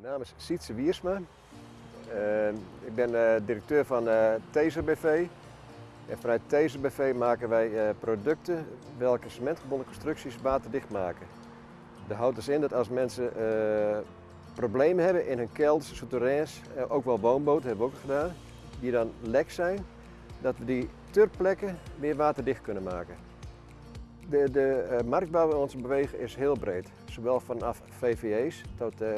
Mijn naam is Sietse Wiersma. Uh, ik ben uh, directeur van uh, Taser BV. En vanuit Taser BV maken wij producten welke cementgebonden constructies waterdicht maken. Dat houdt dus in dat als mensen problemen hebben in hun kelders, souterrains, ook wel woonboten hebben we ook gedaan, die dan lek zijn, dat we die ter plekke weer waterdicht kunnen maken. De, de uh, markt waar we ons bewegen is heel breed. Zowel vanaf VVE's tot uh,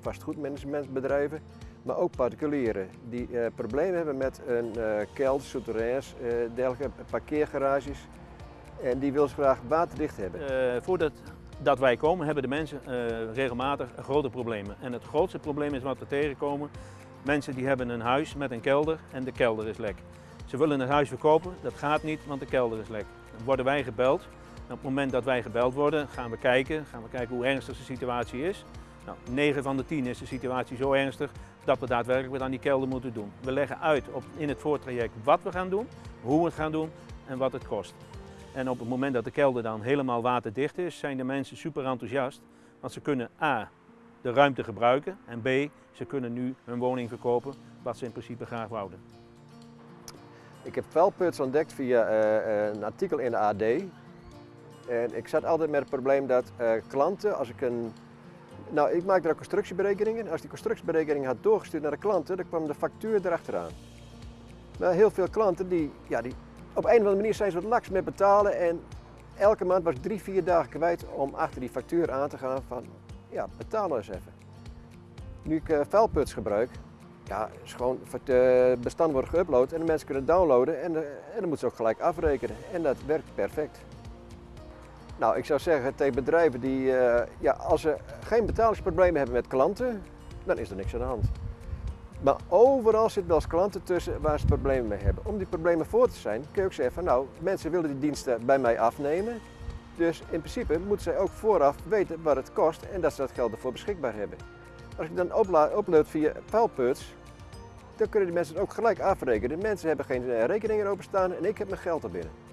vastgoedmanagementbedrijven, maar ook particulieren die problemen hebben met een uh, kelder, souterrains, dergelijke parkeergarages. En die willen ze graag waterdicht hebben. voordat dat wij komen, hebben de mensen regelmatig grote problemen. En het grootste probleem is wat we tegenkomen. Mensen die hebben een huis met een kelder en de kelder is lek. Ze willen het huis verkopen, dat gaat niet, want de kelder is lek. Dan worden wij gebeld op het moment dat wij gebeld worden, gaan we kijken, gaan we kijken hoe ernstig de situatie is. Nou, 9 van de 10 is de situatie zo ernstig dat we daadwerkelijk wat aan die kelder moeten doen. We leggen uit op, in het voortraject wat we gaan doen, hoe we het gaan doen en wat het kost. En op het moment dat de kelder dan helemaal waterdicht is, zijn de mensen super enthousiast. Want ze kunnen A, de ruimte gebruiken en B, ze kunnen nu hun woning verkopen, wat ze in principe graag wouden. Ik heb vuilputs ontdekt via uh, een artikel in de AD en ik zat altijd met het probleem dat uh, klanten, als ik een... Nou, ik maak daar constructieberekeningen. Als die constructieberekening had doorgestuurd naar de klanten, dan kwam de factuur erachteraan. Maar heel veel klanten, die, ja, die, op een of andere manier zijn ze wat laks met betalen. En elke maand was drie, vier dagen kwijt om achter die factuur aan te gaan van, ja, betaal nou eens even. Nu ik uh, vuilputs gebruik, ja, is gewoon het uh, bestand wordt geüpload en de mensen kunnen downloaden en, en dan moeten ze ook gelijk afrekenen. En dat werkt perfect. Nou, ik zou zeggen tegen bedrijven die, uh, ja, als ze geen betalingsproblemen hebben met klanten, dan is er niks aan de hand. Maar overal zit wel eens klanten tussen waar ze problemen mee hebben. Om die problemen voor te zijn, kun je ook zeggen van nou, mensen willen die diensten bij mij afnemen. Dus in principe moeten zij ook vooraf weten wat het kost en dat ze dat geld ervoor beschikbaar hebben. Als ik dan upload via Fileputs, dan kunnen die mensen het ook gelijk afrekenen. De mensen hebben geen rekeningen openstaan en ik heb mijn geld er binnen.